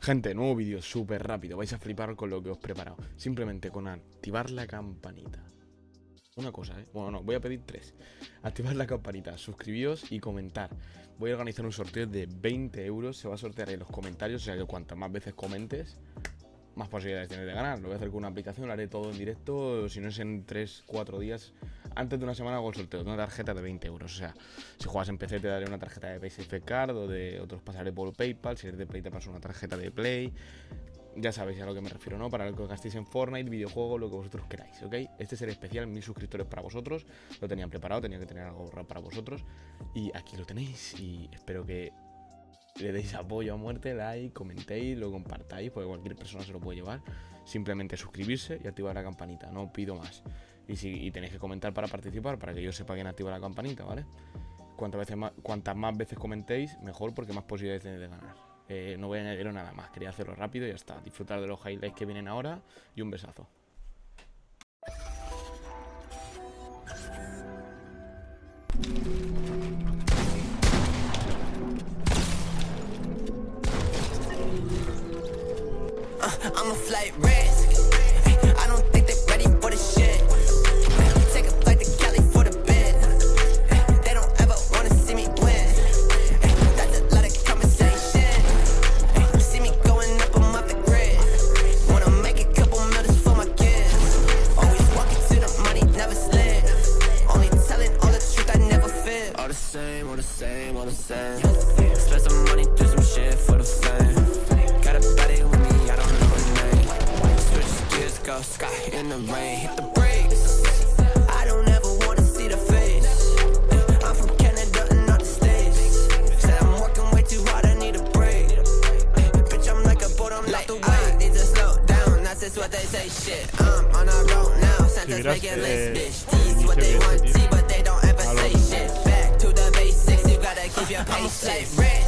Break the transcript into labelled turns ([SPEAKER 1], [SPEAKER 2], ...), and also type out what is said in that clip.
[SPEAKER 1] Gente, nuevo vídeo súper rápido. Vais a flipar con lo que os he preparado. Simplemente con activar la campanita. Una cosa, ¿eh? Bueno, no, voy a pedir tres. Activar la campanita, suscribíos y comentar. Voy a organizar un sorteo de 20 euros. Se va a sortear en los comentarios. O sea que cuantas más veces comentes, más posibilidades tienes de ganar. Lo voy a hacer con una aplicación, lo haré todo en directo. Si no es en 3, 4 días. Antes de una semana hago el sorteo de una tarjeta de 20 euros. O sea, si juegas en PC te daré una tarjeta de PaySafe Card o de otros pasaré por PayPal. Si eres de Play te paso una tarjeta de Play. Ya sabéis a lo que me refiero, ¿no? Para lo que gastéis en Fortnite, videojuegos, lo que vosotros queráis, ¿ok? Este es el especial, mil suscriptores para vosotros. Lo tenían preparado, tenía que tener algo para vosotros. Y aquí lo tenéis. Y espero que le deis apoyo a muerte, like, comentéis, lo compartáis, porque cualquier persona se lo puede llevar. Simplemente suscribirse y activar la campanita, no pido más. Y, tenéis que comentar para participar, para que yo sepa quién activa la campanita, ¿vale? Cuantas, veces más, cuantas más veces comentéis, mejor, porque más posibilidades tenéis de ganar. Eh, no voy a añadir nada más, quería hacerlo rápido y ya está. Disfrutar de los highlights que vienen ahora y un besazo. Risk. In. Hit the brakes. I don't ever wanna see the face. I'm from Canada and not the States. Said I'm working way too hard, I need a break. Bitch, I'm like a boat, I'm like the I need to slow down, that's just what they say. Shit, I'm on a road now. Santa's making list, bitch. Tease what they want to see, but they don't ever say shit. Back to the basics, you gotta keep your pace. Risk.